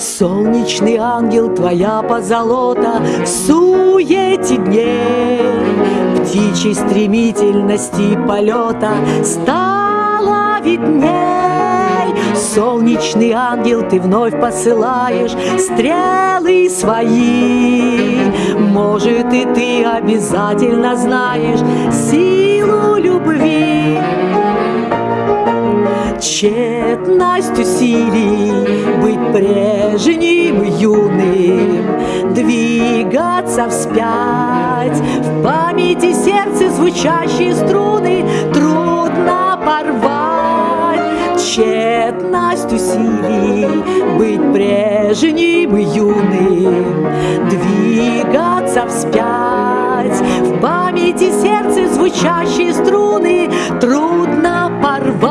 Солнечный ангел, твоя позолота В суете дней. Птичьей стремительности полета Стала видней. Солнечный ангел, ты вновь посылаешь Стрелы свои. Может, и ты обязательно знаешь Силу любви Тщетность усилий быть прежним юным, Двигаться вспять, в памяти сердце звучащие струны Трудно порвать. Тщетность усилий быть прежним юным, Двигаться вспять, в памяти сердце звучащие струны Трудно порвать.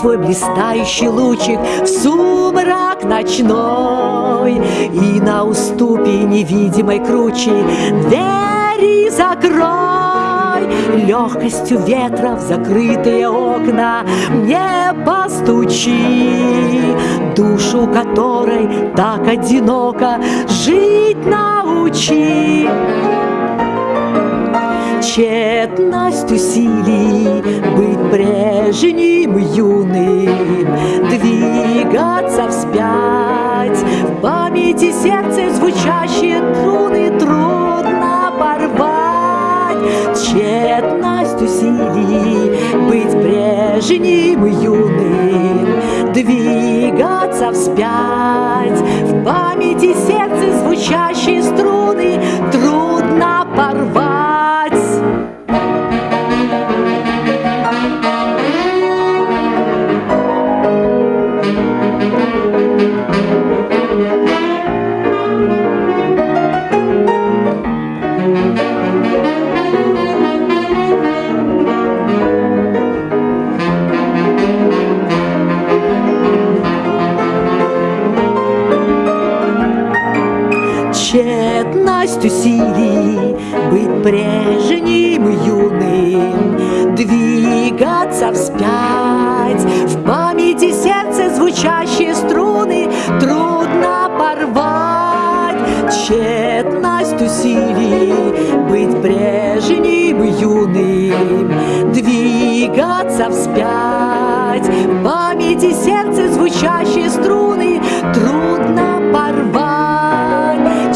Свой блистающий лучик в сумрак ночной. И на уступе невидимой кручи двери закрой. Легкостью ветра в закрытые окна мне постучи. Душу которой так одиноко жить научи тщетность усилий Быть прежним юным, двигаться вспять. В памяти сердце звучащие труны трудно порвать Тщетность усилий Быть прежним юным, двигаться вспять. В памяти сердце звучащие струны тщетность усилий Быть прежним юным, двигаться вспять. В памяти сердце звучащие струны Трудно порвать. Тщетность усилий Быть прежним юным, двигаться вспять. В памяти сердце звучащие струны Трудно порвать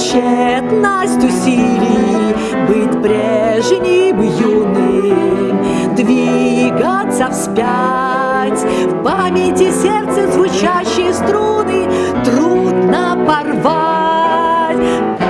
Тщетность усилий Быть прежним юным Двигаться вспять. В памяти сердце звучащие струны Трудно порвать